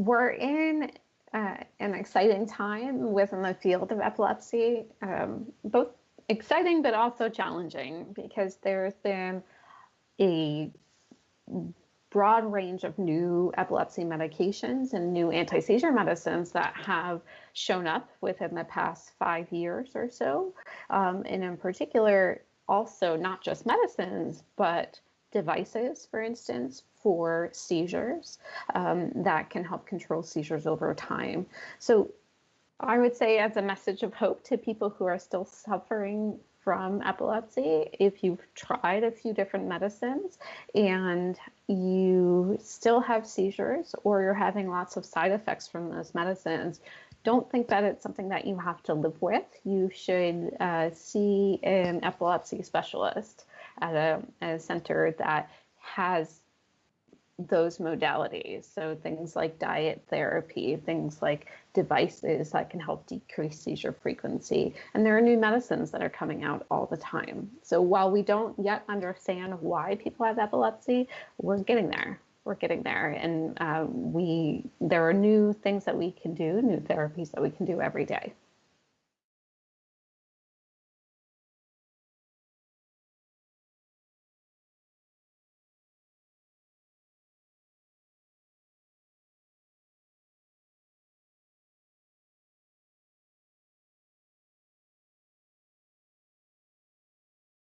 we're in uh, an exciting time within the field of epilepsy, um, both exciting but also challenging because there's been a broad range of new epilepsy medications and new anti-seizure medicines that have shown up within the past five years or so. Um, and in particular, also not just medicines, but devices, for instance, for seizures um, that can help control seizures over time. So I would say as a message of hope to people who are still suffering from epilepsy, if you've tried a few different medicines and you still have seizures or you're having lots of side effects from those medicines, don't think that it's something that you have to live with. You should uh, see an epilepsy specialist at a, at a center that has those modalities. So things like diet therapy, things like devices that can help decrease seizure frequency. And there are new medicines that are coming out all the time. So while we don't yet understand why people have epilepsy, we're getting there. We're getting there. And uh, we there are new things that we can do, new therapies that we can do every day.